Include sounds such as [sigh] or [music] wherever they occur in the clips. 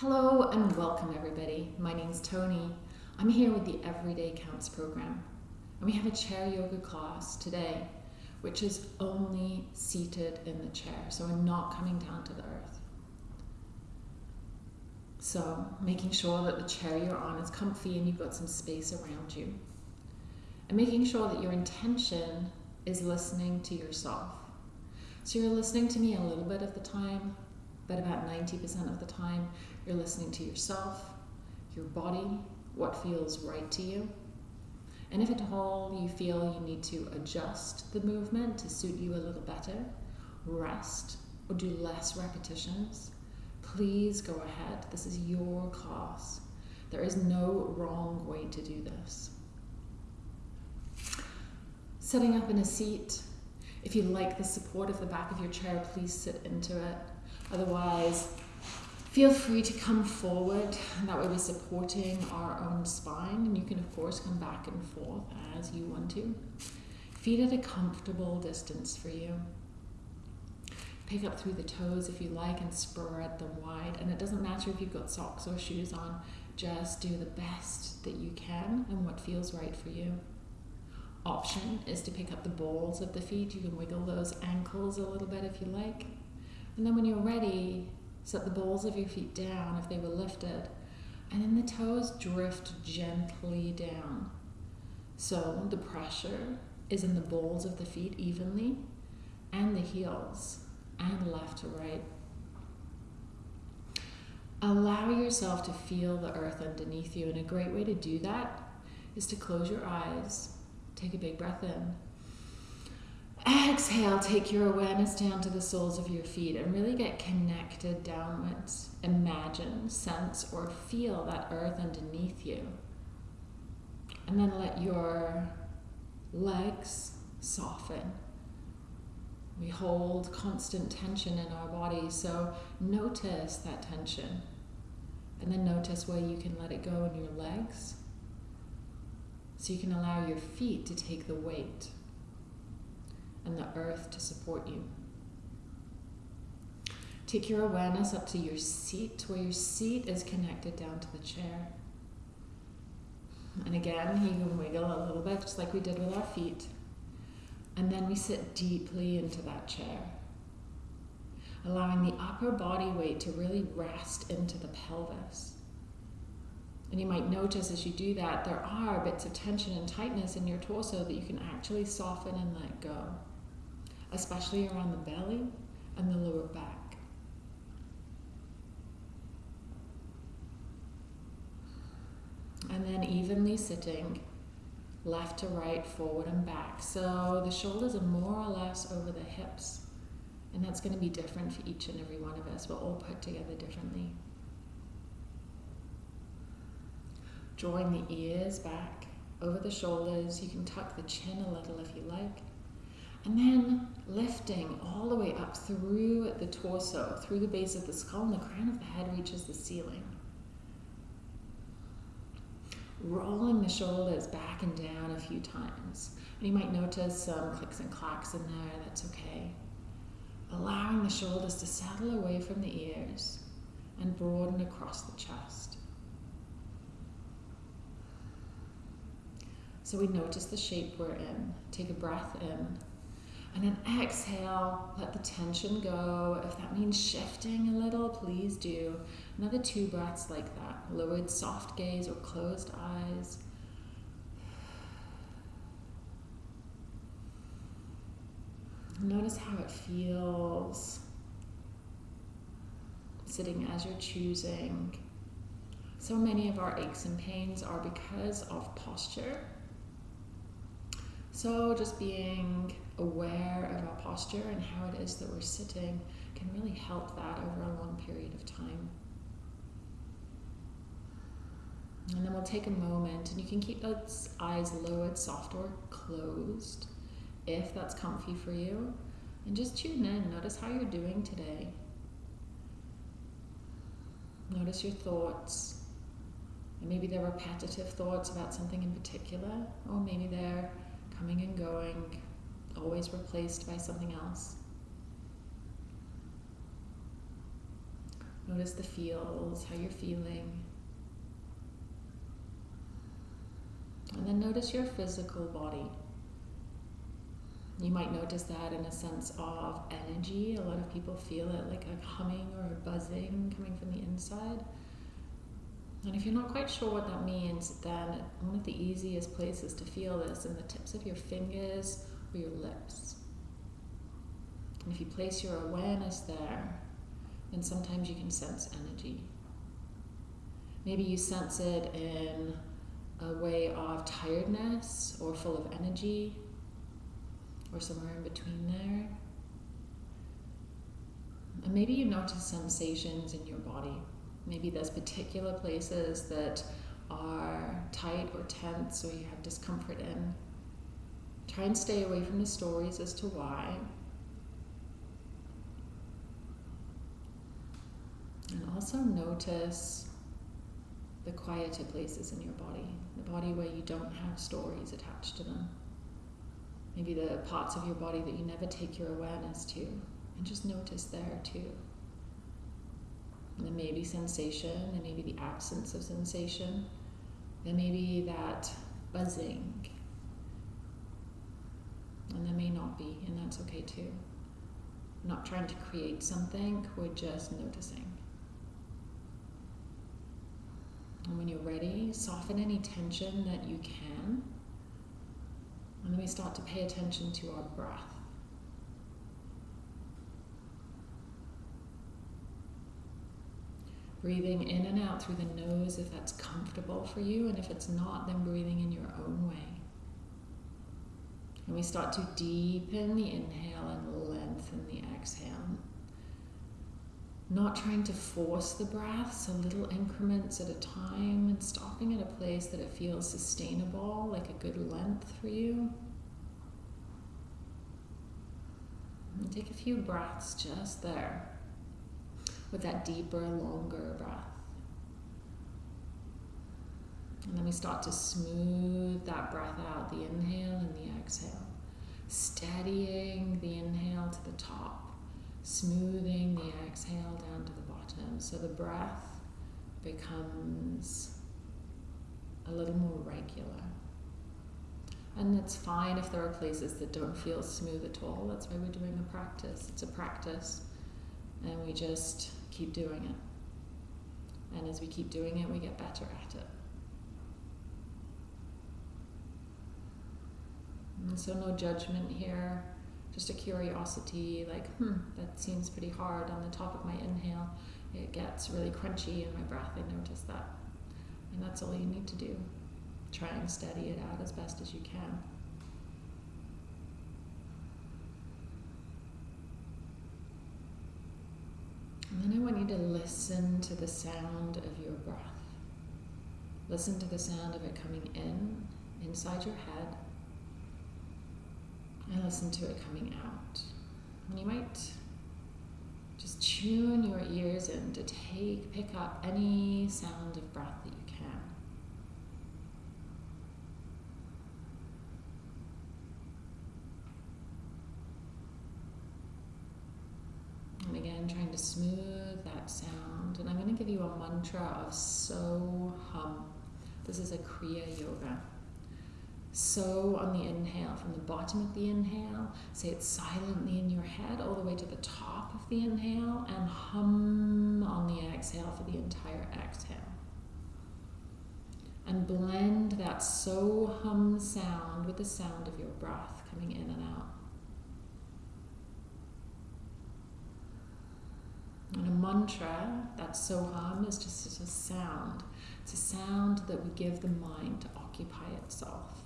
Hello and welcome everybody. My name's Tony. I'm here with the Everyday Counts program. And we have a chair yoga class today, which is only seated in the chair. So we're not coming down to the earth. So making sure that the chair you're on is comfy and you've got some space around you. And making sure that your intention is listening to yourself. So you're listening to me a little bit of the time, but about 90% of the time, you're listening to yourself, your body, what feels right to you. And if at all you feel you need to adjust the movement to suit you a little better, rest, or do less repetitions, please go ahead. This is your class. There is no wrong way to do this. Setting up in a seat. If you like the support of the back of your chair, please sit into it. Otherwise, feel free to come forward that way we're supporting our own spine and you can of course come back and forth as you want to. Feet at a comfortable distance for you. Pick up through the toes if you like and spread them wide. And it doesn't matter if you've got socks or shoes on, just do the best that you can and what feels right for you. Option is to pick up the balls of the feet. You can wiggle those ankles a little bit if you like. And then when you're ready, set the balls of your feet down if they were lifted. And then the toes drift gently down. So the pressure is in the balls of the feet evenly and the heels and left to right. Allow yourself to feel the earth underneath you. And a great way to do that is to close your eyes, take a big breath in Exhale, take your awareness down to the soles of your feet and really get connected downwards. Imagine, sense, or feel that earth underneath you. And then let your legs soften. We hold constant tension in our body, so notice that tension. And then notice where you can let it go in your legs. So you can allow your feet to take the weight and the earth to support you. Take your awareness up to your seat, where your seat is connected down to the chair. And again, you can wiggle a little bit, just like we did with our feet. And then we sit deeply into that chair, allowing the upper body weight to really rest into the pelvis. And you might notice as you do that, there are bits of tension and tightness in your torso that you can actually soften and let go especially around the belly and the lower back. And then evenly sitting left to right, forward and back. So the shoulders are more or less over the hips. And that's going to be different for each and every one of us. We're all put together differently. Drawing the ears back over the shoulders. You can tuck the chin a little if you like. And then lifting all the way up through the torso, through the base of the skull, and the crown of the head reaches the ceiling. Rolling the shoulders back and down a few times. And you might notice some clicks and clacks in there, that's okay. Allowing the shoulders to settle away from the ears and broaden across the chest. So we notice the shape we're in. Take a breath in and then exhale, let the tension go. If that means shifting a little, please do. Another two breaths like that. Lowered soft gaze or closed eyes. Notice how it feels sitting as you're choosing. So many of our aches and pains are because of posture. So just being aware of our posture and how it is that we're sitting can really help that over a long period of time. And then we'll take a moment and you can keep those eyes lowered, soft or closed if that's comfy for you. And just tune in, notice how you're doing today. Notice your thoughts. And maybe they're repetitive thoughts about something in particular, or maybe they're coming and going, always replaced by something else. Notice the feels, how you're feeling. And then notice your physical body. You might notice that in a sense of energy. A lot of people feel it like a humming or a buzzing coming from the inside. And if you're not quite sure what that means, then one of the easiest places to feel this in the tips of your fingers your lips. And if you place your awareness there, then sometimes you can sense energy. Maybe you sense it in a way of tiredness or full of energy or somewhere in between there. And maybe you notice sensations in your body. Maybe there's particular places that are tight or tense or you have discomfort in. Try and stay away from the stories as to why. And also notice the quieter places in your body, the body where you don't have stories attached to them. Maybe the parts of your body that you never take your awareness to, and just notice there too. And there may be sensation, there may be the absence of sensation, there may be that buzzing, and there may not be, and that's okay too. We're not trying to create something, we're just noticing. And when you're ready, soften any tension that you can. And then we start to pay attention to our breath. Breathing in and out through the nose if that's comfortable for you, and if it's not, then breathing in your own way. And we start to deepen the inhale and lengthen the exhale. Not trying to force the breath, so little increments at a time, and stopping at a place that it feels sustainable, like a good length for you. And take a few breaths just there with that deeper, longer breath. And then we start to smooth that breath out, the inhale and the exhale. Steadying the inhale to the top, smoothing the exhale down to the bottom. So the breath becomes a little more regular. And it's fine if there are places that don't feel smooth at all. That's why we're doing a practice. It's a practice. And we just keep doing it. And as we keep doing it, we get better at it. And so, no judgment here, just a curiosity like, hmm, that seems pretty hard on the top of my inhale. It gets really crunchy in my breath. I notice that. And that's all you need to do. Try and steady it out as best as you can. And then I want you to listen to the sound of your breath. Listen to the sound of it coming in, inside your head, and listen to it coming out. And you might just tune your ears in to take, pick up any sound of breath that you can. And again, trying to smooth that sound. And I'm going to give you a mantra of So Hum. This is a Kriya Yoga. So on the inhale, from the bottom of the inhale, say it silently in your head all the way to the top of the inhale, and hum on the exhale for the entire exhale. And blend that so hum sound with the sound of your breath coming in and out. And a mantra, that so hum, is just a sound. It's a sound that we give the mind to occupy itself.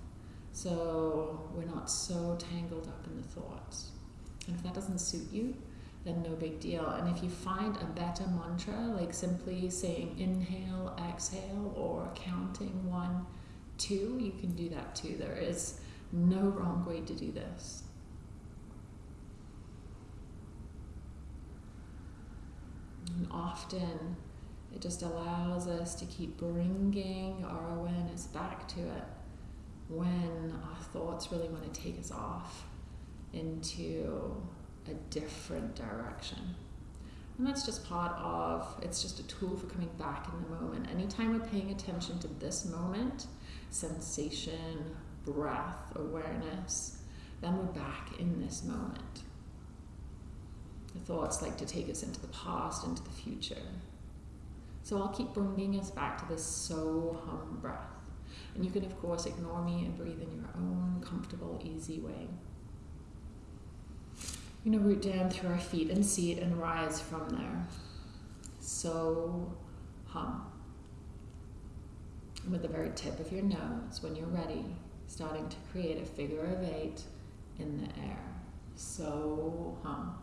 So we're not so tangled up in the thoughts. And if that doesn't suit you, then no big deal. And if you find a better mantra, like simply saying inhale, exhale, or counting one, two, you can do that too. There is no wrong way to do this. And often it just allows us to keep bringing our awareness back to it when our thoughts really want to take us off into a different direction. And that's just part of, it's just a tool for coming back in the moment. Anytime we're paying attention to this moment, sensation, breath, awareness, then we're back in this moment. The thoughts like to take us into the past, into the future. So I'll keep bringing us back to this so hum breath. And you can, of course, ignore me and breathe in your own comfortable, easy way. We're going to root down through our feet and seat and rise from there. So hum. And with the very tip of your nose, when you're ready, starting to create a figure of eight in the air. So hum.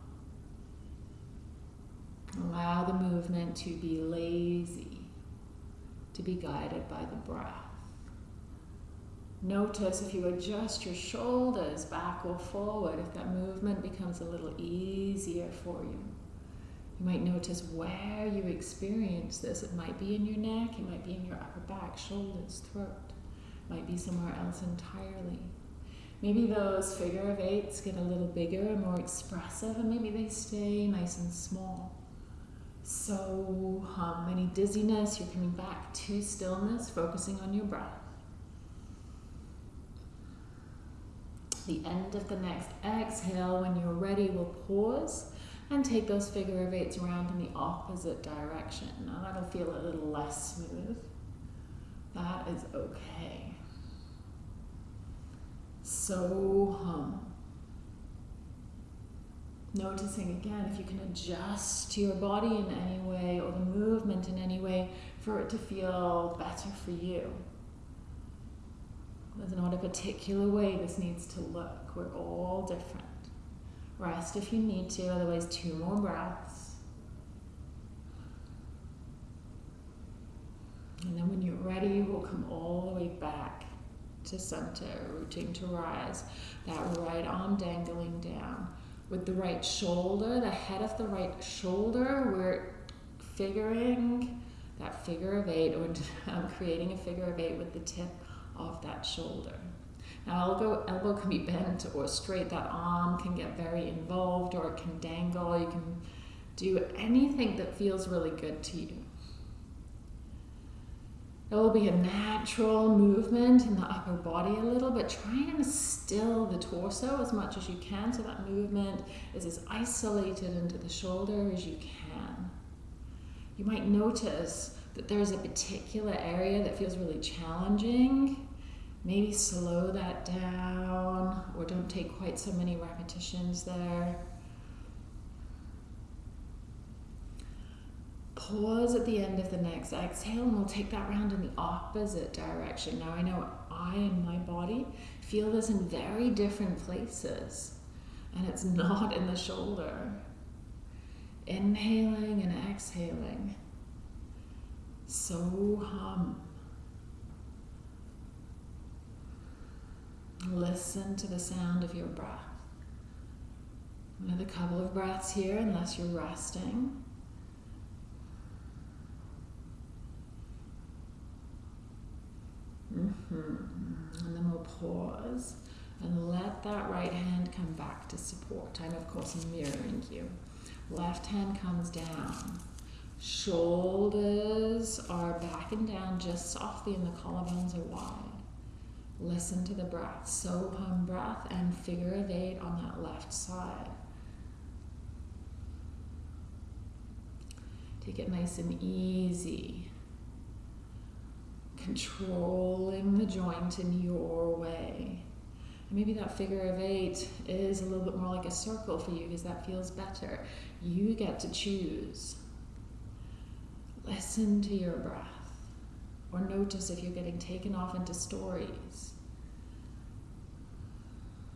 Allow the movement to be lazy, to be guided by the breath. Notice if you adjust your shoulders back or forward, if that movement becomes a little easier for you. You might notice where you experience this. It might be in your neck, it might be in your upper back, shoulders, throat. It might be somewhere else entirely. Maybe those figure of eights get a little bigger and more expressive, and maybe they stay nice and small. So, hum. Any dizziness, you're coming back to stillness, focusing on your breath. The end of the next exhale, when you're ready, we'll pause and take those figure of eights around in the opposite direction. Now that'll feel a little less smooth. That is okay. So hum. Noticing again if you can adjust to your body in any way or the movement in any way for it to feel better for you. There's not a particular way this needs to look. We're all different. Rest if you need to, otherwise, two more breaths. And then when you're ready, we'll come all the way back to center, rooting to rise. That right arm dangling down. With the right shoulder, the head of the right shoulder, we're figuring that figure of eight, or [laughs] creating a figure of eight with the tip of that shoulder. Now elbow, elbow can be bent or straight, that arm can get very involved or it can dangle. You can do anything that feels really good to you. There will be a natural movement in the upper body a little, but try and still the torso as much as you can so that movement is as isolated into the shoulder as you can. You might notice that there's a particular area that feels really challenging maybe slow that down or don't take quite so many repetitions there. Pause at the end of the next exhale and we'll take that round in the opposite direction. Now I know I and my body feel this in very different places and it's not in the shoulder. Inhaling and exhaling. So hum. Listen to the sound of your breath. Another couple of breaths here, unless you're resting. Mm-hmm. And then we'll pause and let that right hand come back to support. I'm, of course, mirroring you. Left hand comes down. Shoulders are back and down just softly, and the collarbones are wide. Listen to the breath. So hum breath and figure of eight on that left side. Take it nice and easy. Controlling the joint in your way. And maybe that figure of eight is a little bit more like a circle for you because that feels better. You get to choose. Listen to your breath. Or notice if you're getting taken off into stories.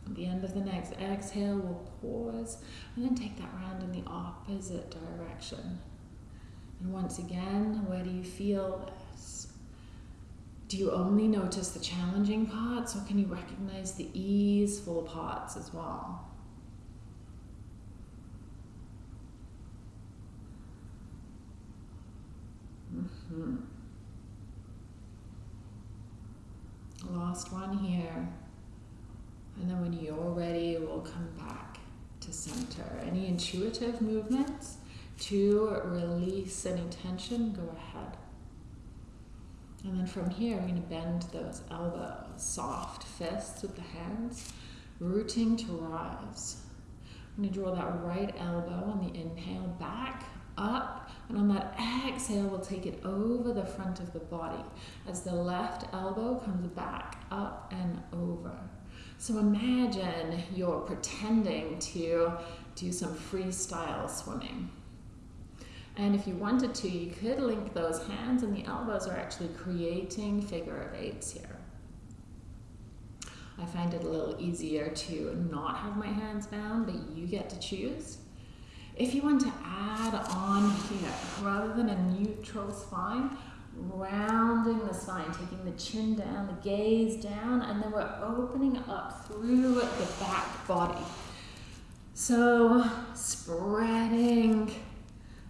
At the end of the next exhale, we'll pause and then take that round in the opposite direction. And once again, where do you feel this? Do you only notice the challenging parts or can you recognize the easeful parts as well? Mm-hmm. Last one here. And then when you're ready, we'll come back to center. Any intuitive movements to release any tension, go ahead. And then from here, we're going to bend those elbows, soft fists with the hands, rooting to rise. I'm going to draw that right elbow on the inhale back, up, and on that exhale, we'll take it over the front of the body as the left elbow comes back, up and over. So imagine you're pretending to do some freestyle swimming. And if you wanted to, you could link those hands and the elbows are actually creating figure of eights here. I find it a little easier to not have my hands bound, but you get to choose. If you want to add on here, rather than a neutral spine, rounding the spine, taking the chin down, the gaze down, and then we're opening up through the back body. So spreading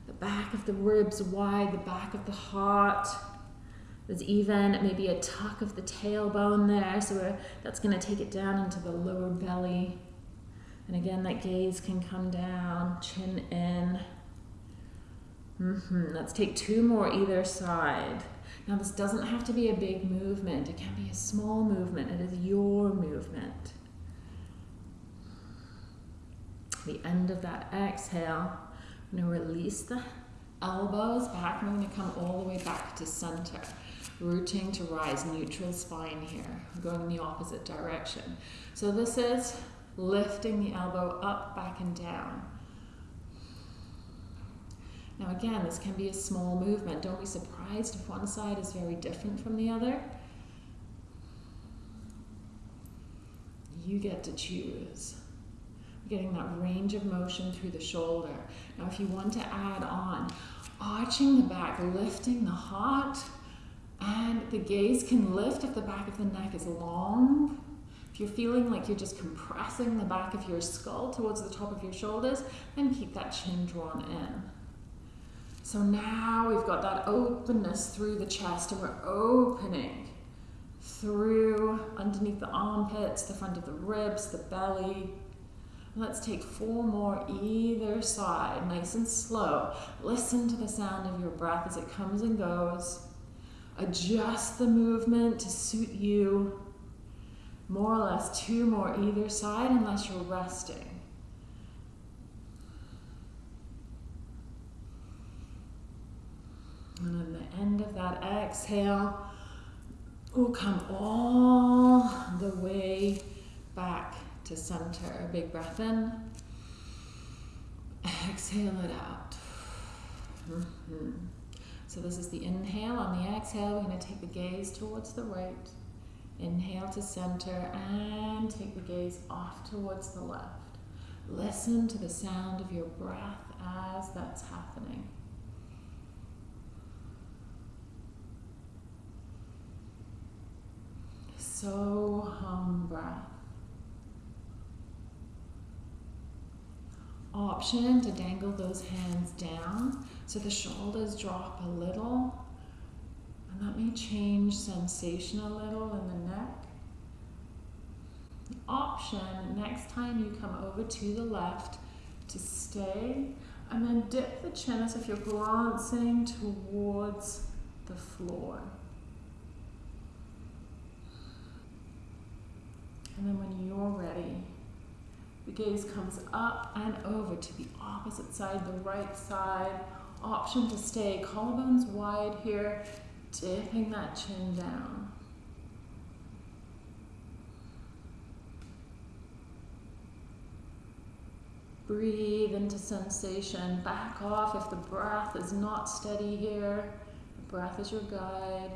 the back of the ribs wide, the back of the heart. There's even maybe a tuck of the tailbone there, so that's going to take it down into the lower belly. And again, that gaze can come down, chin in. Mm-hmm. Let's take two more either side. Now, this doesn't have to be a big movement, it can be a small movement. It is your movement. The end of that exhale, I'm going to release the elbows back. I'm going to come all the way back to center. Rooting to rise, neutral spine here. Going in the opposite direction. So this is lifting the elbow up, back, and down. Now again, this can be a small movement. Don't be surprised if one side is very different from the other. You get to choose. Getting that range of motion through the shoulder. Now if you want to add on, arching the back, lifting the heart, and the gaze can lift if the back of the neck is long. If you're feeling like you're just compressing the back of your skull towards the top of your shoulders, then keep that chin drawn in. So now we've got that openness through the chest and we're opening through underneath the armpits, the front of the ribs, the belly. Let's take four more either side, nice and slow. Listen to the sound of your breath as it comes and goes. Adjust the movement to suit you. More or less two more either side unless you're resting. And then the end of that exhale we'll come all the way back to center. Big breath in. Exhale it out. Mm -hmm. So this is the inhale. On the exhale, we're going to take the gaze towards the right. Inhale to center and take the gaze off towards the left. Listen to the sound of your breath as that's happening. So hum breath. Option to dangle those hands down so the shoulders drop a little. Change sensation a little in the neck. Option, next time you come over to the left, to stay and then dip the chin as if you're glancing towards the floor. And then when you're ready, the gaze comes up and over to the opposite side, the right side. Option to stay, collarbones wide here, dipping that chin down. Breathe into sensation. Back off if the breath is not steady here. The breath is your guide.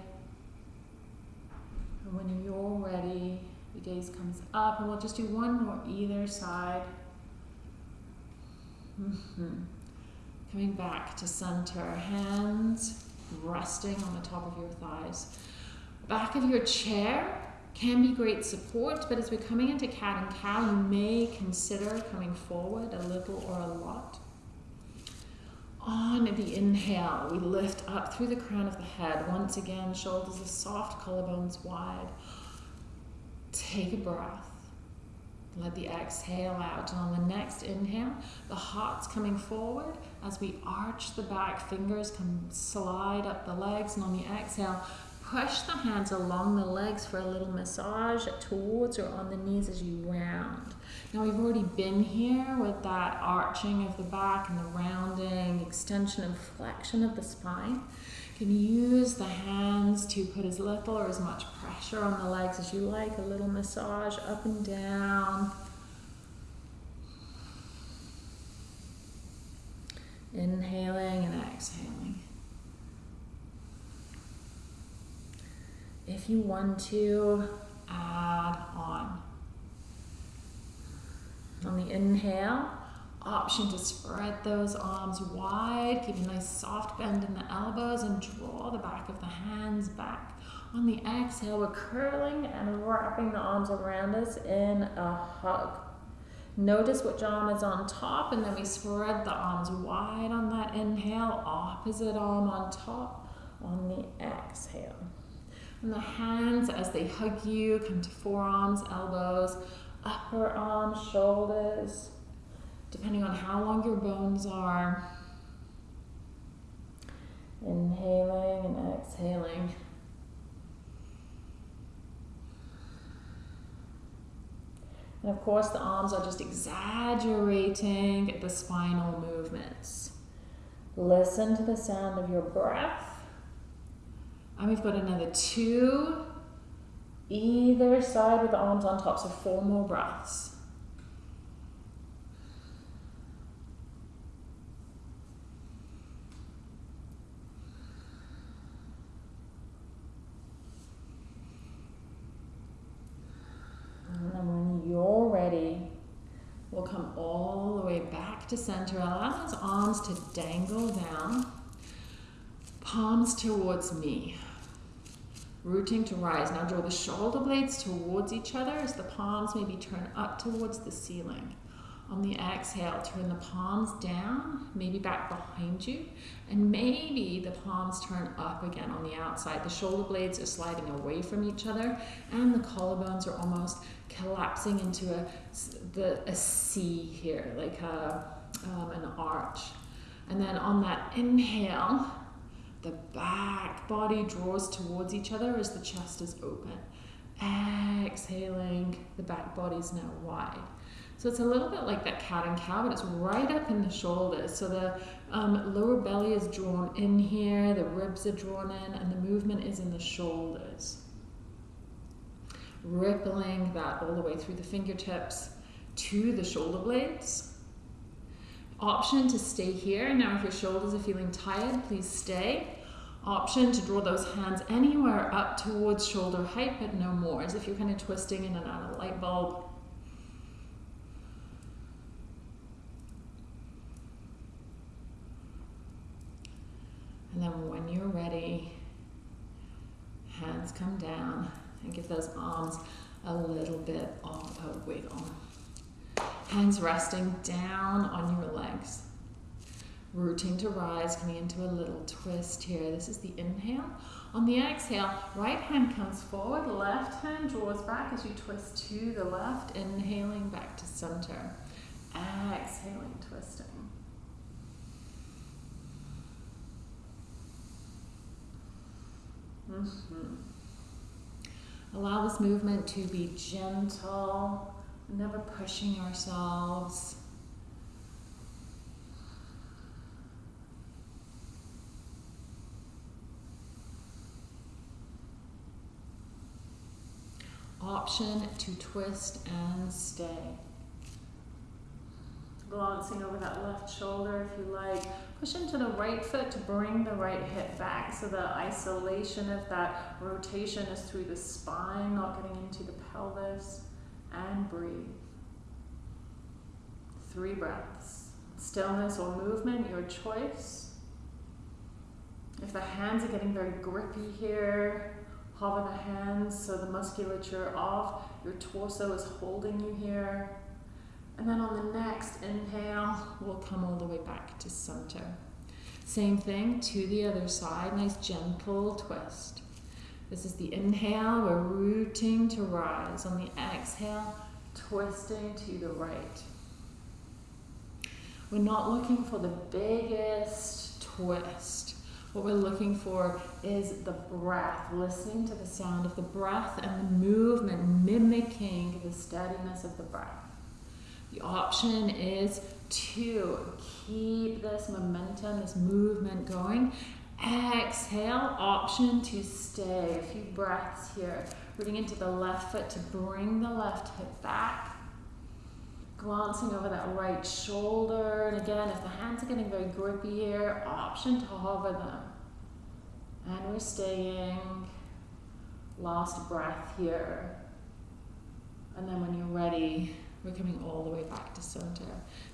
And when you're ready, the gaze comes up, and we'll just do one more either side. Mm -hmm. Coming back to center, hands resting on the top of your thighs. Back of your chair can be great support, but as we're coming into cat and cow, you may consider coming forward a little or a lot. On the inhale, we lift up through the crown of the head. Once again, shoulders are soft, collarbones wide. Take a breath. Let the exhale out. On the next inhale, the heart's coming forward as we arch the back, fingers come slide up the legs. And on the exhale, push the hands along the legs for a little massage towards or on the knees as you round. Now we've already been here with that arching of the back and the rounding, extension and flexion of the spine. You can use the hands to put as little or as much pressure on the legs as you like, a little massage up and down. Inhaling and exhaling. If you want to, add on. On the inhale, option to spread those arms wide, keep a nice soft bend in the elbows and draw the back of the hands back. On the exhale, we're curling and wrapping the arms around us in a hug. Notice what arm is on top and then we spread the arms wide on that inhale, opposite arm on top on the exhale. And the hands as they hug you come to forearms, elbows, upper arms, shoulders, depending on how long your bones are. Inhaling and exhaling. And of course, the arms are just exaggerating the spinal movements. Listen to the sound of your breath. And we've got another two, either side with the arms on top, so four more breaths. To center. Allow those arms to dangle down. Palms towards me. Rooting to rise. Now draw the shoulder blades towards each other as the palms maybe turn up towards the ceiling. On the exhale, turn the palms down, maybe back behind you, and maybe the palms turn up again on the outside. The shoulder blades are sliding away from each other, and the collarbones are almost collapsing into a, the, a C here, like a um, an arch. And then on that inhale, the back body draws towards each other as the chest is open. Exhaling, the back body is now wide. So it's a little bit like that cat and cow, but it's right up in the shoulders. So the um, lower belly is drawn in here, the ribs are drawn in, and the movement is in the shoulders. Rippling that all the way through the fingertips to the shoulder blades Option to stay here. Now if your shoulders are feeling tired, please stay. Option to draw those hands anywhere up towards shoulder height, but no more, as if you're kind of twisting in and out of a light bulb. And then when you're ready, hands come down and give those arms a little bit of a wiggle. Hands resting down on your legs. Rooting to rise, coming into a little twist here. This is the inhale. On the exhale, right hand comes forward, left hand draws back as you twist to the left, inhaling back to center. Exhaling, twisting. Mm -hmm. Allow this movement to be gentle never pushing ourselves. Option to twist and stay. Glancing over that left shoulder if you like. Push into the right foot to bring the right hip back so the isolation of that rotation is through the spine, not getting into the pelvis and breathe. Three breaths. Stillness or movement, your choice. If the hands are getting very grippy here, hover the hands so the musculature of your torso is holding you here. And then on the next inhale, we'll come all the way back to center. Same thing to the other side, nice gentle twist. This is the inhale, we're rooting to rise. On the exhale, twisting to the right. We're not looking for the biggest twist. What we're looking for is the breath, listening to the sound of the breath and the movement, mimicking the steadiness of the breath. The option is to keep this momentum, this movement going. Exhale, option to stay. A few breaths here. Rooting into the left foot to bring the left hip back. Glancing over that right shoulder. And again, if the hands are getting very grippy here, option to hover them. And we're staying. Last breath here. And then when you're ready, we're coming all the way back to center.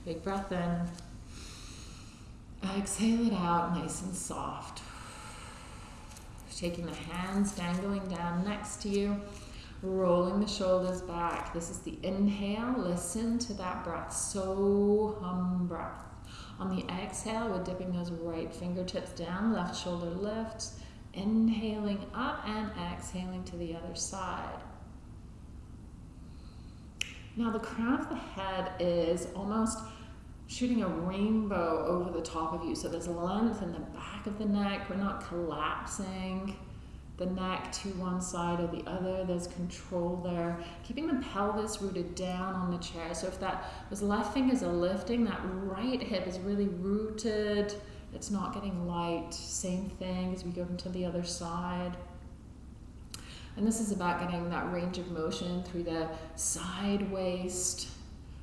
Big breath in. Exhale it out, nice and soft. Taking the hands dangling down next to you, rolling the shoulders back. This is the inhale. Listen to that breath. So hum breath. On the exhale, we're dipping those right fingertips down, left shoulder lifts, inhaling up and exhaling to the other side. Now, the crown of the head is almost shooting a rainbow over the top of you. So there's length in the back of the neck. We're not collapsing the neck to one side or the other. There's control there. Keeping the pelvis rooted down on the chair. So if that those left fingers are lifting, that right hip is really rooted. It's not getting light. Same thing as we go into the other side. And this is about getting that range of motion through the side waist,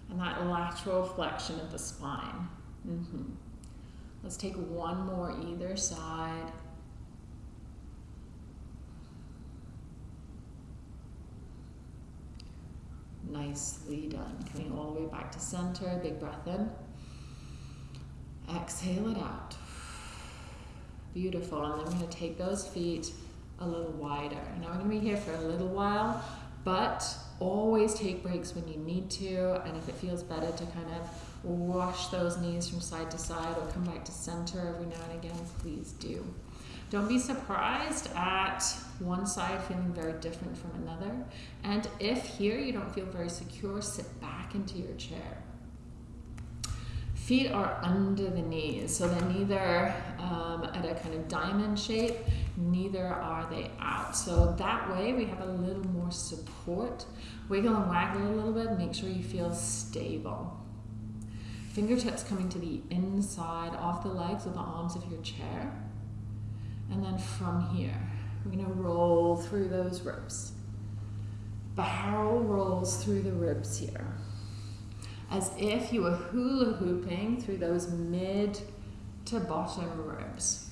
and that lateral flexion of the spine. Mm-hmm. Let's take one more either side. Nicely done. Coming all the way back to center. Big breath in. Exhale it out. Beautiful. And then we're going to take those feet a little wider. Now we're going to be here for a little while, but always take breaks when you need to. And if it feels better to kind of wash those knees from side to side or come back to center every now and again, please do. Don't be surprised at one side feeling very different from another. And if here you don't feel very secure, sit back into your chair. Feet are under the knees, so they're neither um, at a kind of diamond shape, neither are they out. So that way we have a little more support. Wiggle and waggle a little bit, make sure you feel stable. Fingertips coming to the inside of the legs or the arms of your chair. And then from here, we're to roll through those ribs. Barrel rolls through the ribs here as if you were hula hooping through those mid to bottom ribs.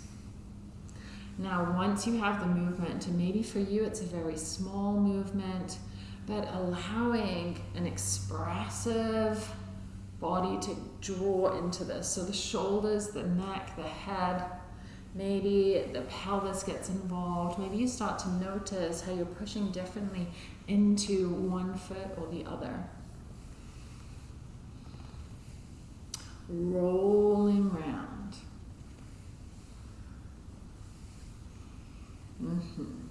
Now, once you have the movement, and maybe for you it's a very small movement, but allowing an expressive body to draw into this. So the shoulders, the neck, the head, maybe the pelvis gets involved. Maybe you start to notice how you're pushing differently into one foot or the other. rolling round. Mm-hmm.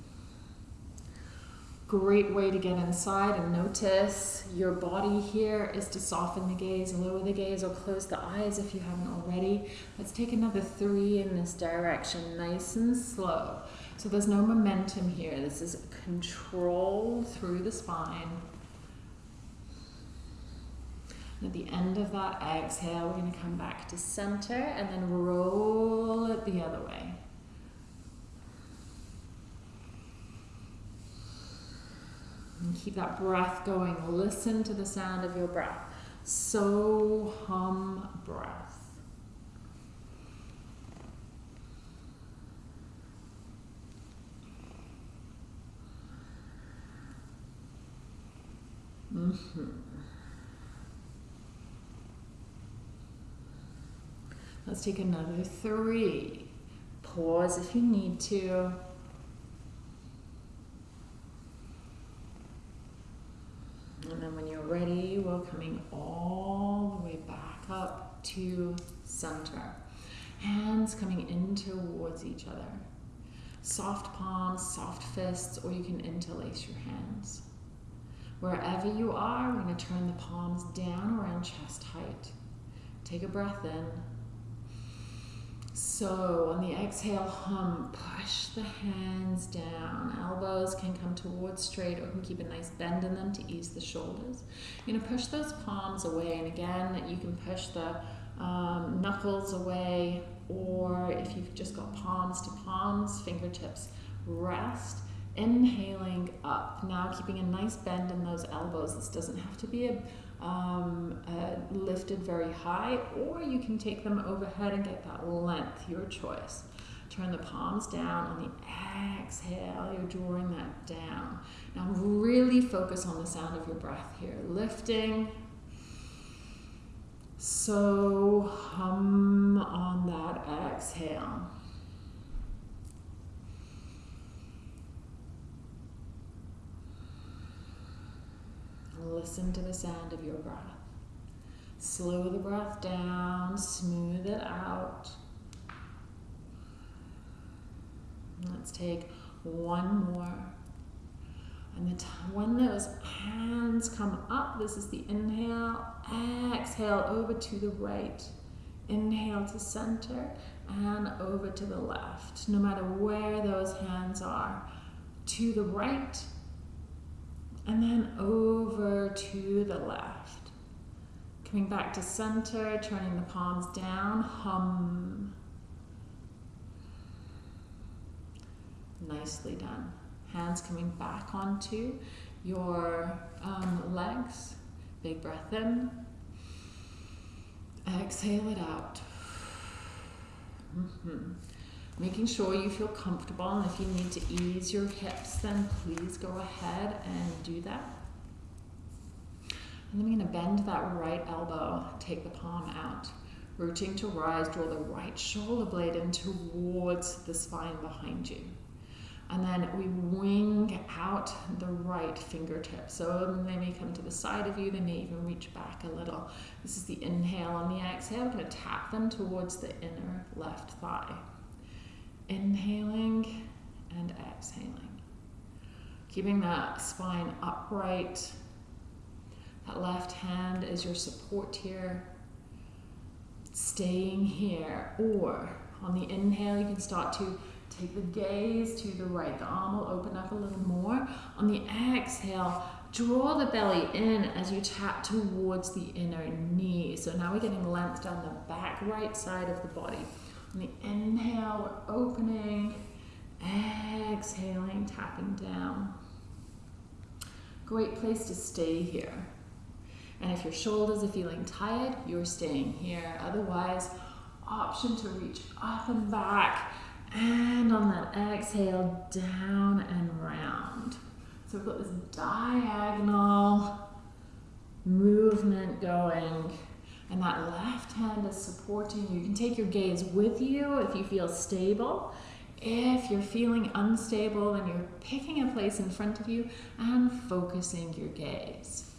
Great way to get inside and notice your body here is to soften the gaze, lower the gaze, or close the eyes if you haven't already. Let's take another three in this direction, nice and slow. So there's no momentum here. This is control through the spine. At the end of that exhale, we're going to come back to center and then roll it the other way. And keep that breath going. Listen to the sound of your breath. So hum breath. Mm-hmm. Let's take another three. Pause if you need to. And then when you're ready, we're coming all the way back up to center. Hands coming in towards each other. Soft palms, soft fists, or you can interlace your hands. Wherever you are, we're going to turn the palms down around chest height. Take a breath in. So on the exhale, hum, push the hands down. Elbows can come towards straight or can keep a nice bend in them to ease the shoulders. You're gonna push those palms away, and again, you can push the um, knuckles away, or if you've just got palms to palms, fingertips rest. Inhaling up. Now keeping a nice bend in those elbows. This doesn't have to be a um, uh, lifted very high, or you can take them overhead and get that length, your choice. Turn the palms down on the exhale, you're drawing that down. Now, really focus on the sound of your breath here. Lifting. So, hum on that exhale. Listen to the sound of your breath. Slow the breath down, smooth it out. Let's take one more. And the when those hands come up, this is the inhale, exhale over to the right. Inhale to center and over to the left. No matter where those hands are, to the right and then over to the left. Coming back to center, turning the palms down, hum. Nicely done. Hands coming back onto your um, legs. Big breath in. Exhale it out. Mm -hmm. Making sure you feel comfortable, and if you need to ease your hips, then please go ahead and do that. And then we're going to bend that right elbow, take the palm out. Rooting to rise, draw the right shoulder blade in towards the spine behind you. And then we wing out the right fingertip. So they may come to the side of you, they may even reach back a little. This is the inhale. On the exhale, we're going to tap them towards the inner left thigh. Inhaling and exhaling. Keeping that spine upright. That left hand is your support here. Staying here. Or on the inhale, you can start to take the gaze to the right. The arm will open up a little more. On the exhale, draw the belly in as you tap towards the inner knee. So now we're getting length down the back right side of the body. On the inhale, we're opening, exhaling, tapping down. Great place to stay here. And if your shoulders are feeling tired, you're staying here. Otherwise, option to reach up and back. And on that exhale, down and round. So we've got this diagonal movement going and that left hand is supporting you. You can take your gaze with you if you feel stable. If you're feeling unstable, then you're picking a place in front of you and focusing your gaze.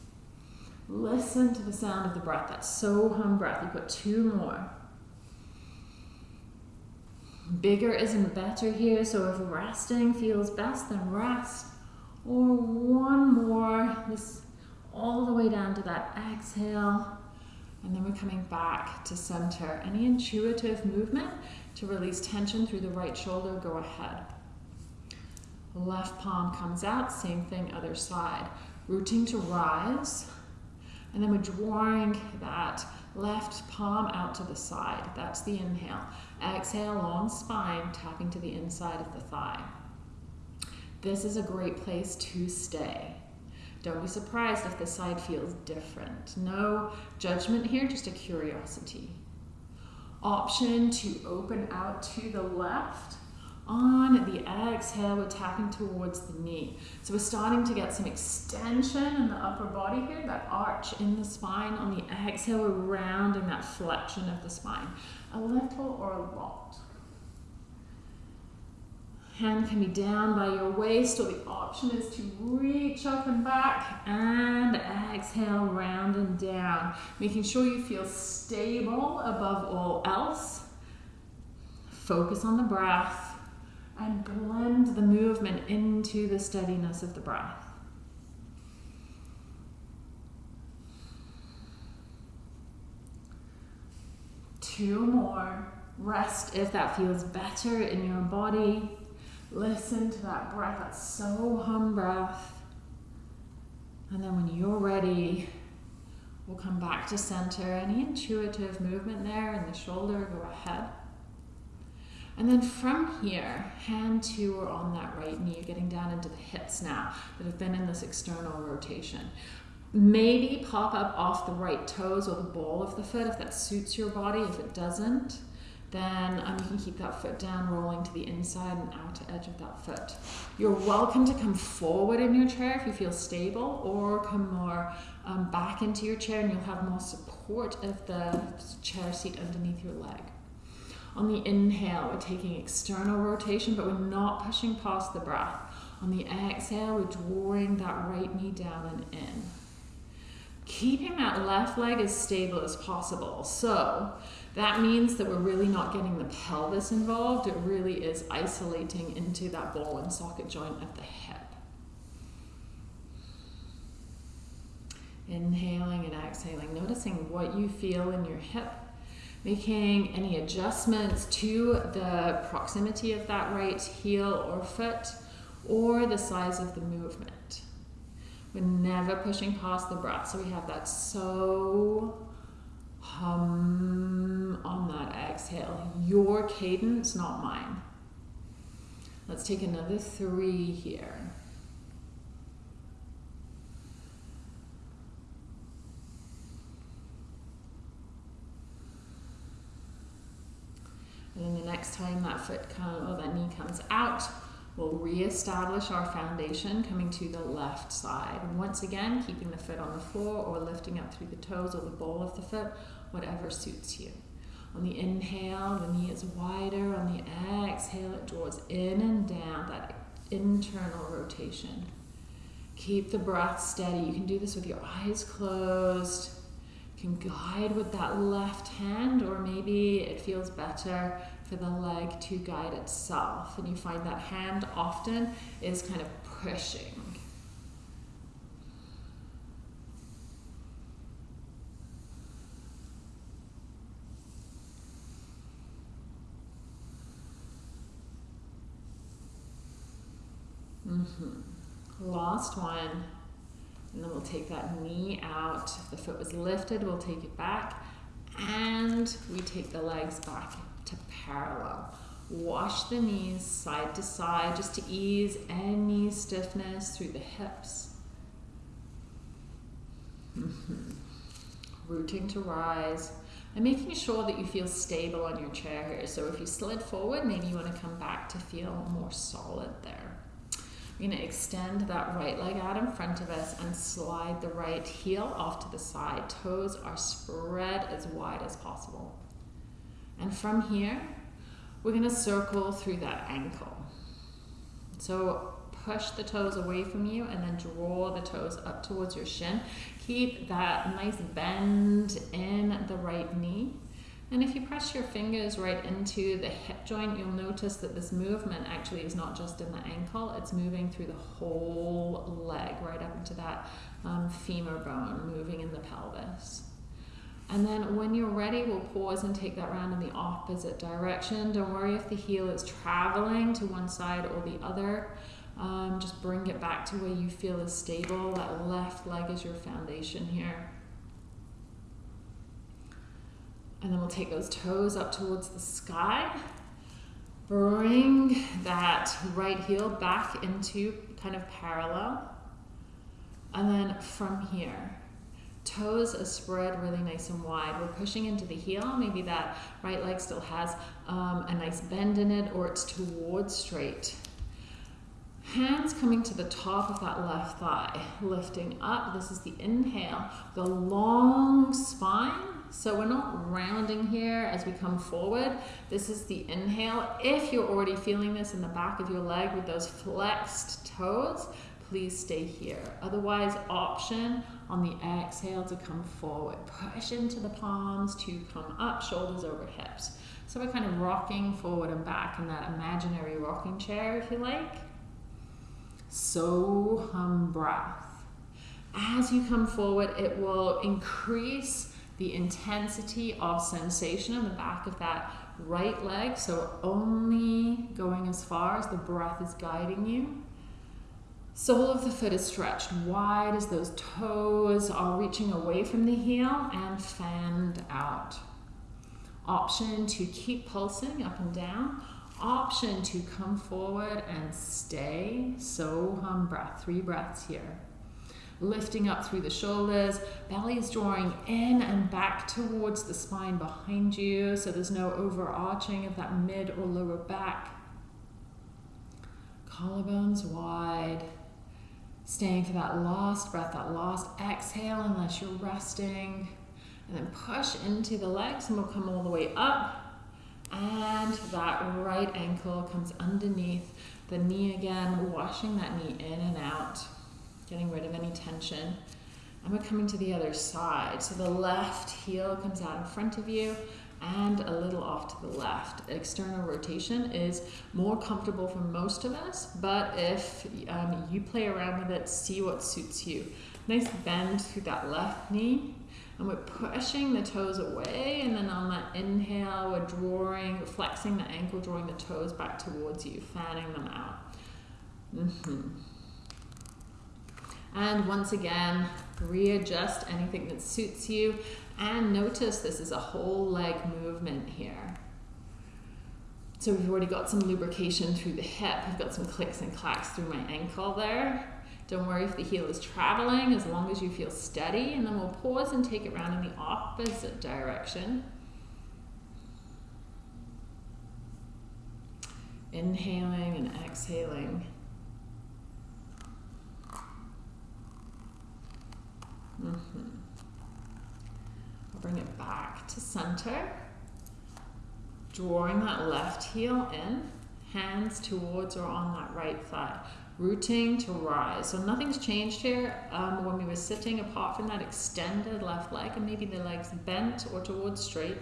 Listen to the sound of the breath. That's so hum breath. You put two more. Bigger isn't better here, so if resting feels best, then rest. Or one more, this all the way down to that exhale. And then we're coming back to center. Any intuitive movement to release tension through the right shoulder, go ahead. Left palm comes out, same thing, other side. Rooting to rise. And then we're drawing that left palm out to the side. That's the inhale. Exhale, long spine, tapping to the inside of the thigh. This is a great place to stay. Don't be surprised if the side feels different. No judgment here, just a curiosity. Option to open out to the left. On the exhale, we're tapping towards the knee. So we're starting to get some extension in the upper body here, that arch in the spine. On the exhale, we're rounding that flexion of the spine. A little or a lot. Hand can be down by your waist or the option is to reach up and back and exhale round and down, making sure you feel stable above all else. Focus on the breath and blend the movement into the steadiness of the breath. Two more. Rest if that feels better in your body. Listen to that breath, that so hum breath. And then when you're ready, we'll come back to center. Any intuitive movement there in the shoulder, go ahead. And then from here, hand two are on that right knee, getting down into the hips now that have been in this external rotation. Maybe pop up off the right toes or the ball of the foot if that suits your body. If it doesn't, then um, you can keep that foot down, rolling to the inside and outer edge of that foot. You're welcome to come forward in your chair if you feel stable, or come more um, back into your chair and you'll have more support of the chair seat underneath your leg. On the inhale, we're taking external rotation, but we're not pushing past the breath. On the exhale, we're drawing that right knee down and in. Keeping that left leg as stable as possible. So that means that we're really not getting the pelvis involved. It really is isolating into that ball and socket joint of the hip. Inhaling and exhaling, noticing what you feel in your hip making any adjustments to the proximity of that right heel or foot or the size of the movement. We're never pushing past the breath, so we have that so hum on that exhale. Your cadence, not mine. Let's take another three here. And then the next time that foot comes, or that knee comes out, we'll re-establish our foundation coming to the left side. And once again, keeping the foot on the floor or lifting up through the toes or the ball of the foot, whatever suits you. On the inhale, the knee is wider. On the exhale, it draws in and down, that internal rotation. Keep the breath steady. You can do this with your eyes closed You can guide with that left hand, or maybe it feels better for the leg to guide itself. And you find that hand often is kind of pushing. Mm-hmm. Last one. And then we'll take that knee out. The foot was lifted, we'll take it back. And we take the legs back to parallel. Wash the knees side to side just to ease any stiffness through the hips. Mm-hmm. Rooting to rise and making sure that you feel stable on your chair here. So if you slid forward, maybe you want to come back to feel more solid there. We're going to extend that right leg out in front of us and slide the right heel off to the side. Toes are spread as wide as possible. And from here, we're going to circle through that ankle. So push the toes away from you and then draw the toes up towards your shin. Keep that nice bend in the right knee. And if you press your fingers right into the hip joint, you'll notice that this movement actually is not just in the ankle, it's moving through the whole leg, right up into that um, femur bone, moving in the pelvis. And then when you're ready, we'll pause and take that round in the opposite direction. Don't worry if the heel is traveling to one side or the other. Um, just bring it back to where you feel is stable. That left leg is your foundation here. And then we'll take those toes up towards the sky. Bring that right heel back into kind of parallel. And then from here, toes are spread really nice and wide. We're pushing into the heel. Maybe that right leg still has um, a nice bend in it or it's towards straight. Hands coming to the top of that left thigh, lifting up. This is the inhale. The long spine so we're not rounding here as we come forward. This is the inhale. If you're already feeling this in the back of your leg with those flexed toes, please stay here. Otherwise, option on the exhale to come forward. Push into the palms to come up, shoulders over hips. So we're kind of rocking forward and back in that imaginary rocking chair, if you like. So hum breath. As you come forward, it will increase the intensity of sensation in the back of that right leg. So only going as far as the breath is guiding you. Sole of the foot is stretched wide as those toes are reaching away from the heel and fanned out. Option to keep pulsing up and down. Option to come forward and stay. So hum breath, three breaths here lifting up through the shoulders. Belly is drawing in and back towards the spine behind you, so there's no overarching of that mid or lower back. Collarbones wide. Staying for that last breath, that last exhale, unless you're resting. And then push into the legs, and we'll come all the way up. And that right ankle comes underneath the knee again, washing that knee in and out getting rid of any tension. And we're coming to the other side. So the left heel comes out in front of you and a little off to the left. External rotation is more comfortable for most of us, but if um, you play around with it, see what suits you. Nice bend through that left knee. And we're pushing the toes away, and then on that inhale, we're drawing, flexing the ankle, drawing the toes back towards you, fanning them out. Mm-hmm. And once again, readjust anything that suits you. And notice this is a whole leg movement here. So we've already got some lubrication through the hip. I've got some clicks and clacks through my ankle there. Don't worry if the heel is traveling, as long as you feel steady. And then we'll pause and take it around in the opposite direction. Inhaling and exhaling. Mm-hmm. I'll bring it back to center. Drawing that left heel in, hands towards or on that right thigh. Rooting to rise. So nothing's changed here um, when we were sitting apart from that extended left leg and maybe the legs bent or towards straight.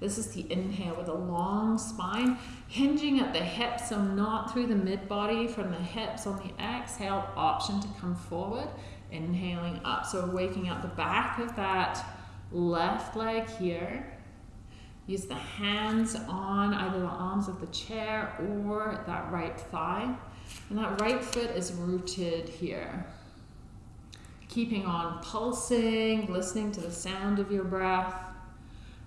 This is the inhale with a long spine, hinging at the hips, so not through the mid body from the hips. On the exhale, option to come forward Inhaling up. So waking up the back of that left leg here. Use the hands on either the arms of the chair or that right thigh. And that right foot is rooted here. Keeping on pulsing, listening to the sound of your breath.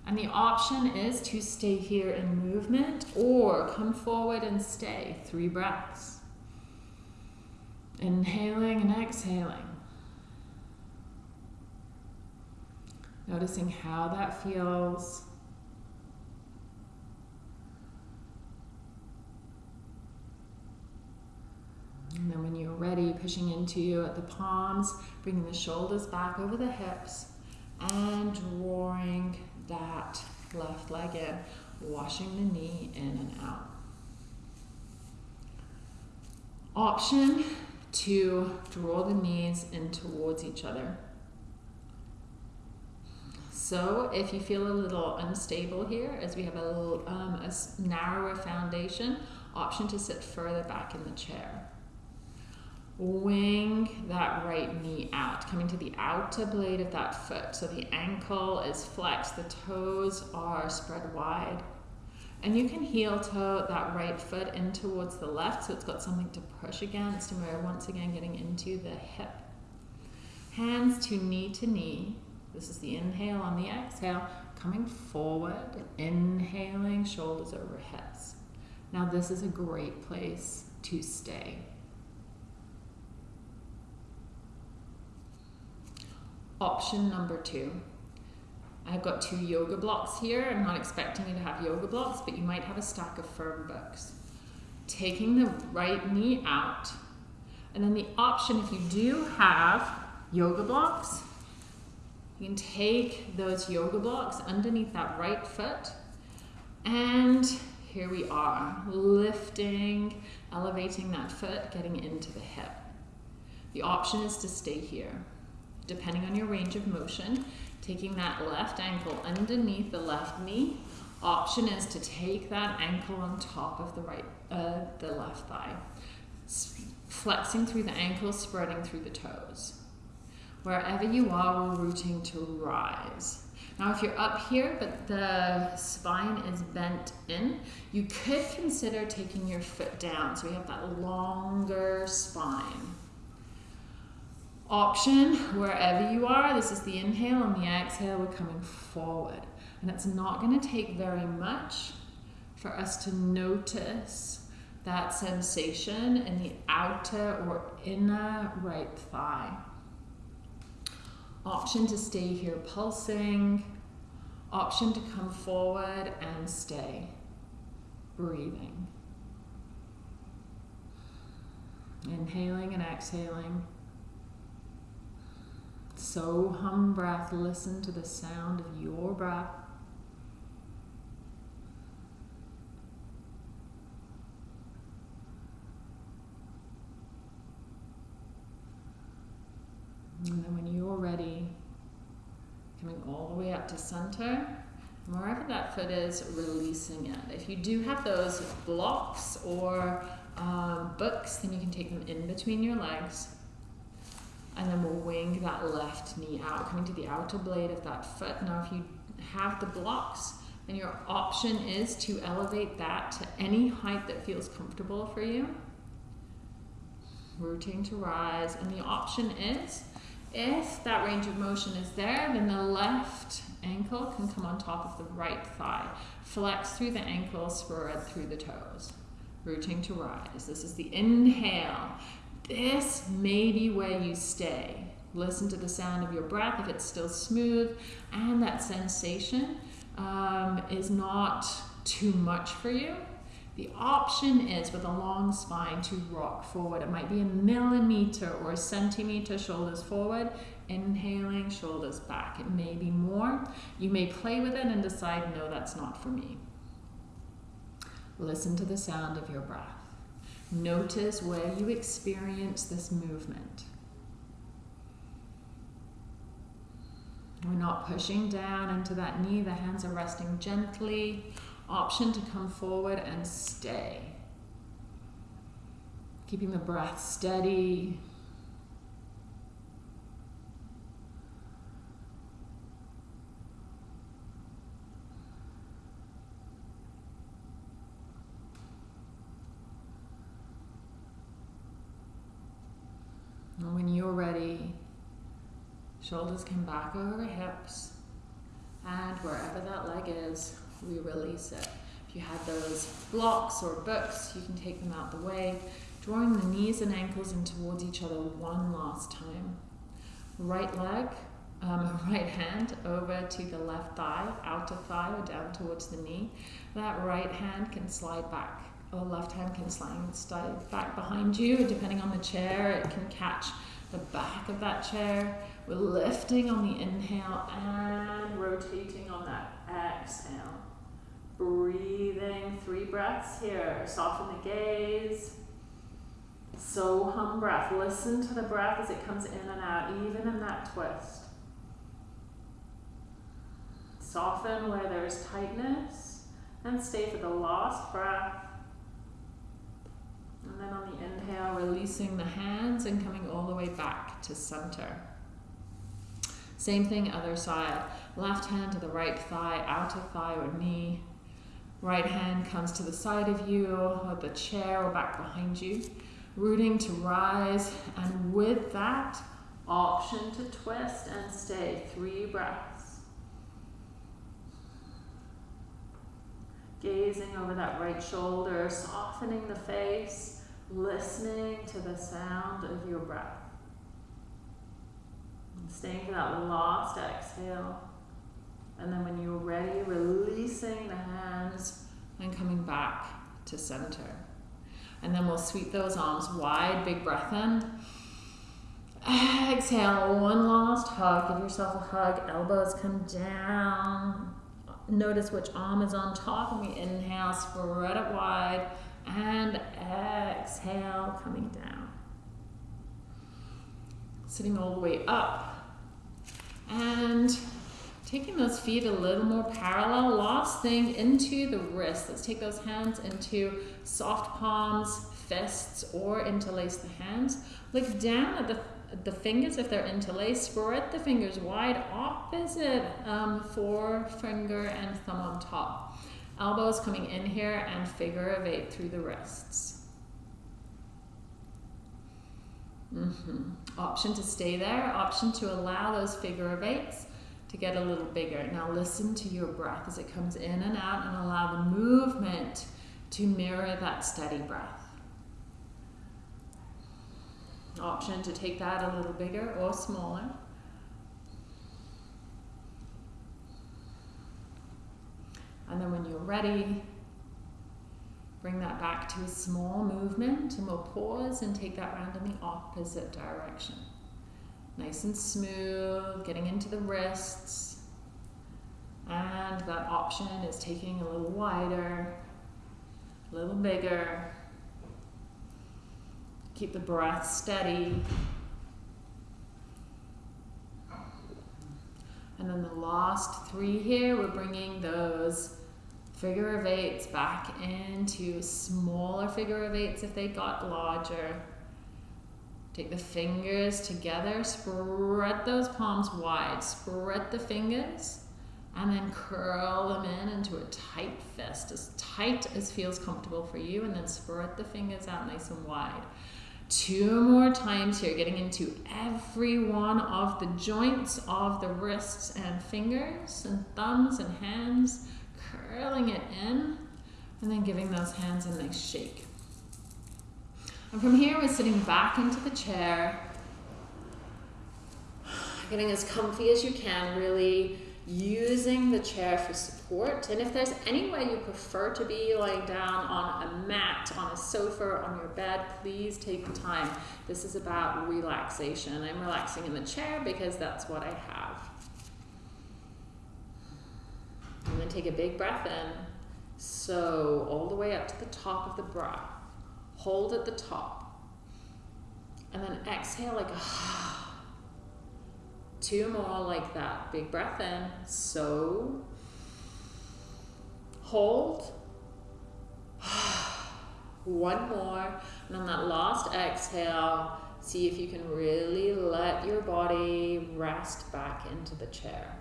And the option is to stay here in movement or come forward and stay. Three breaths. Inhaling and exhaling. Noticing how that feels. And then when you're ready, pushing into at the palms, bringing the shoulders back over the hips and drawing that left leg in, washing the knee in and out. Option to draw the knees in towards each other. So if you feel a little unstable here, as we have a little um, a narrower foundation, option to sit further back in the chair. Wing that right knee out, coming to the outer blade of that foot. So the ankle is flexed, the toes are spread wide. And you can heel toe that right foot in towards the left so it's got something to push against and we're once again getting into the hip. Hands to knee to knee, this is the inhale on the exhale, coming forward, inhaling, shoulders over hips. Now, this is a great place to stay. Option number two. I've got two yoga blocks here. I'm not expecting you to have yoga blocks, but you might have a stack of firm books. Taking the right knee out, and then the option, if you do have yoga blocks, you can take those yoga blocks underneath that right foot and here we are, lifting, elevating that foot, getting into the hip. The option is to stay here. Depending on your range of motion, taking that left ankle underneath the left knee. Option is to take that ankle on top of the right, uh, the left thigh. Flexing through the ankle, spreading through the toes. Wherever you are, we're rooting to rise. Now, if you're up here, but the spine is bent in, you could consider taking your foot down. So we have that longer spine. Option, wherever you are, this is the inhale and the exhale, we're coming forward. And it's not going to take very much for us to notice that sensation in the outer or inner right thigh. Option to stay here pulsing. Option to come forward and stay. Breathing. Inhaling and exhaling. So hum breath. Listen to the sound of your breath. And then when you're ready, coming all the way up to center, wherever that foot is, releasing it. If you do have those blocks or um, books, then you can take them in between your legs. And then we'll wing that left knee out, coming to the outer blade of that foot. Now, if you have the blocks, then your option is to elevate that to any height that feels comfortable for you. Rooting to rise. And the option is if that range of motion is there, then the left ankle can come on top of the right thigh. Flex through the ankle, spread through the toes. Rooting to rise. This is the inhale. This may be where you stay. Listen to the sound of your breath if it's still smooth and that sensation um, is not too much for you. The option is with a long spine to rock forward. It might be a millimeter or a centimeter shoulders forward, inhaling, shoulders back. It may be more. You may play with it and decide, no, that's not for me. Listen to the sound of your breath. Notice where you experience this movement. We're not pushing down into that knee. The hands are resting gently option to come forward and stay. Keeping the breath steady. And when you're ready, shoulders come back over hips, and wherever that leg is, we release it. If you had those blocks or books, you can take them out the way, drawing the knees and ankles in towards each other one last time. Right leg, um, [laughs] right hand over to the left thigh, outer thigh or down towards the knee. That right hand can slide back or left hand can slide, slide back behind you depending on the chair. It can catch the back of that chair. We're lifting on the inhale and rotating on that exhale. Breathing, three breaths here. Soften the gaze. So hum breath. Listen to the breath as it comes in and out, even in that twist. Soften where there's tightness and stay for the last breath. And then on the inhale, releasing the hands and coming all the way back to center. Same thing, other side. Left hand to the right thigh, outer thigh or knee. Right hand comes to the side of you, or the chair, or back behind you. Rooting to rise, and with that, option to twist and stay. Three breaths. Gazing over that right shoulder, softening the face, listening to the sound of your breath. And staying for that last exhale. And then when you're ready, releasing the hands and coming back to center. And then we'll sweep those arms wide, big breath in. Exhale, one last hug. Give yourself a hug. Elbows come down. Notice which arm is on top, and we inhale, spread it wide, and exhale, coming down. Sitting all the way up. And Taking those feet a little more parallel. Last thing into the wrist. Let's take those hands into soft palms, fists or interlace the hands. Look down at the, the fingers if they're interlaced. Spread the fingers wide, opposite um, forefinger and thumb on top. Elbows coming in here and figure of eight through the wrists. Mm -hmm. Option to stay there, option to allow those figure of eights to get a little bigger. Now listen to your breath as it comes in and out and allow the movement to mirror that steady breath. Option to take that a little bigger or smaller. And then when you're ready, bring that back to a small movement and we'll pause and take that round in the opposite direction. Nice and smooth, getting into the wrists. And that option is taking a little wider, a little bigger. Keep the breath steady. And then the last three here, we're bringing those figure of eights back into smaller figure of eights if they got larger. Take the fingers together, spread those palms wide, spread the fingers, and then curl them in into a tight fist, as tight as feels comfortable for you, and then spread the fingers out nice and wide. Two more times here, getting into every one of the joints of the wrists and fingers and thumbs and hands, curling it in, and then giving those hands a nice shake. And from here, we're sitting back into the chair, getting as comfy as you can, really using the chair for support. And if there's any way you prefer to be lying down on a mat, on a sofa, on your bed, please take the time. This is about relaxation. I'm relaxing in the chair because that's what I have. And then take a big breath in. So all the way up to the top of the breath. Hold at the top. And then exhale like [sighs] two more like that. Big breath in. So hold. [sighs] One more. And on that last exhale, see if you can really let your body rest back into the chair.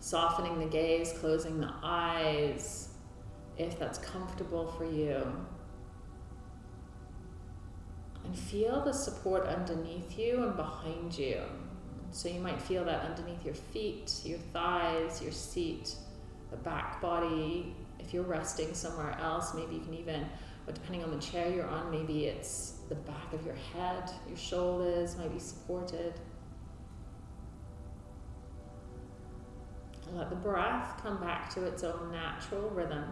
Softening the gaze, closing the eyes if that's comfortable for you. And feel the support underneath you and behind you. So you might feel that underneath your feet, your thighs, your seat, the back body. If you're resting somewhere else, maybe you can even, or depending on the chair you're on, maybe it's the back of your head, your shoulders might be supported. Let the breath come back to its own natural rhythm.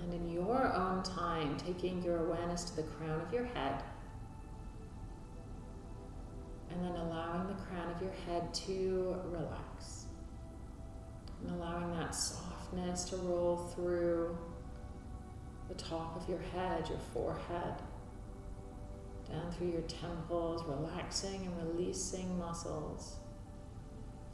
And in your own time, taking your awareness to the crown of your head. And then allowing the crown of your head to relax. And allowing that softness to roll through the top of your head, your forehead, down through your temples, relaxing and releasing muscles.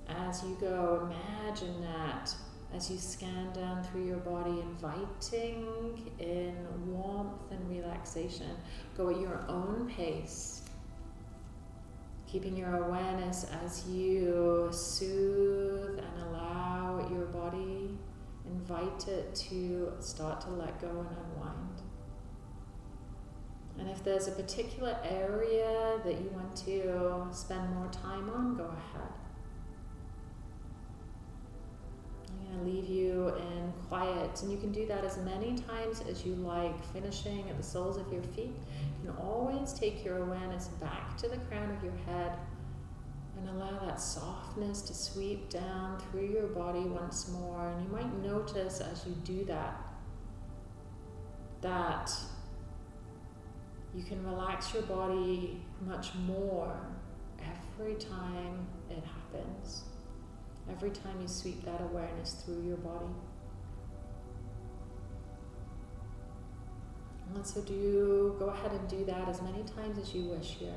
As you go, imagine that as you scan down through your body, inviting in warmth and relaxation. Go at your own pace, keeping your awareness as you soothe and allow your body, invite it to start to let go and unwind. And if there's a particular area that you want to spend more time on, go ahead. Leave you in quiet. And you can do that as many times as you like, finishing at the soles of your feet. You can always take your awareness back to the crown of your head and allow that softness to sweep down through your body once more. And you might notice as you do that, that you can relax your body much more every time it happens every time you sweep that awareness through your body. And so do go ahead and do that as many times as you wish here.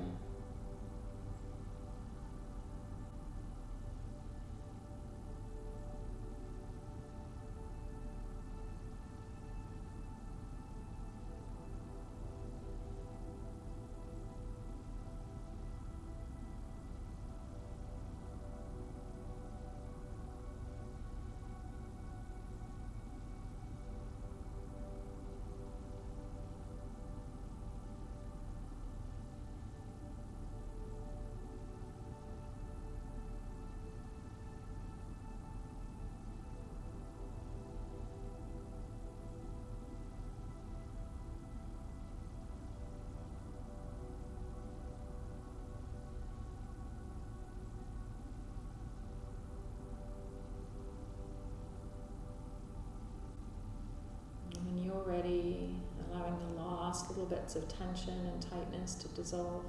Little bits of tension and tightness to dissolve.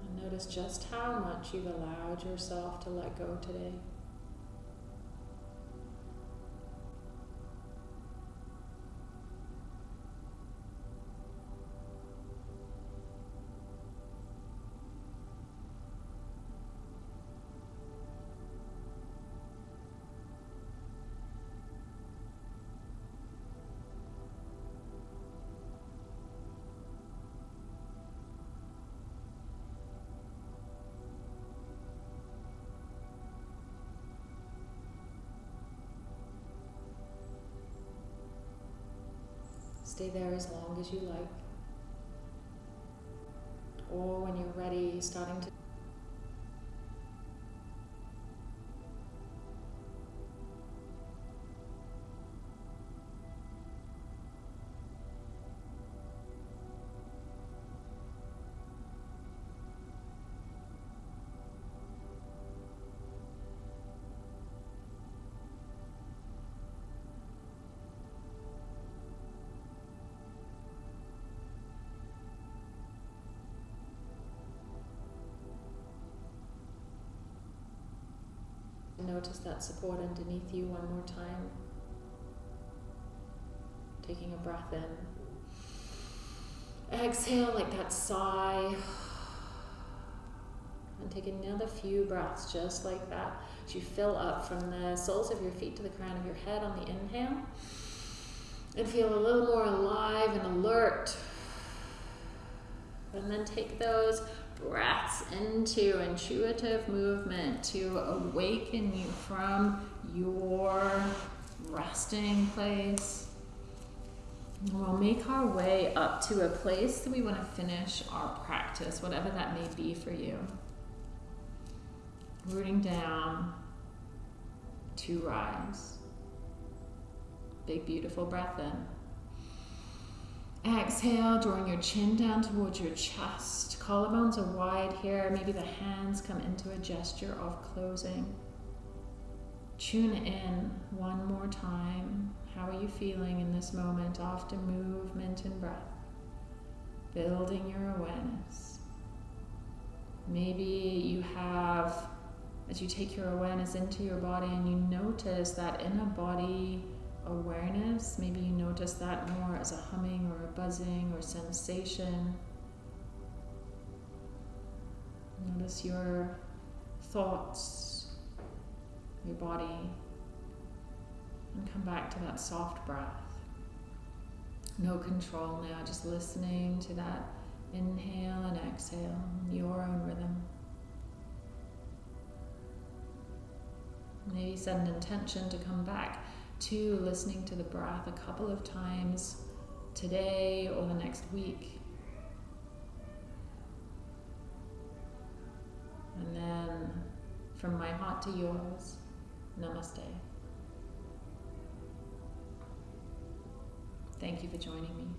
And notice just how much you've allowed yourself to let go today. Stay there as long as you like. Or when you're ready, starting to Notice that support underneath you one more time. Taking a breath in. Exhale like that sigh. And take another few breaths just like that. As you fill up from the soles of your feet to the crown of your head on the inhale. And feel a little more alive and alert. And then take those breaths into intuitive movement to awaken you from your resting place. we'll make our way up to a place that we want to finish our practice, whatever that may be for you. Rooting down to rise. Big, beautiful breath in. Exhale, drawing your chin down towards your chest. Collarbones are wide here. Maybe the hands come into a gesture of closing. Tune in one more time. How are you feeling in this moment after movement and breath? Building your awareness. Maybe you have, as you take your awareness into your body and you notice that inner body awareness. Maybe you notice that more as a humming or a buzzing or sensation. Notice your thoughts, your body, and come back to that soft breath. No control now, just listening to that inhale and exhale, your own rhythm. Maybe set an intention to come back to listening to the breath a couple of times today or the next week. And then from my heart to yours, namaste. Thank you for joining me.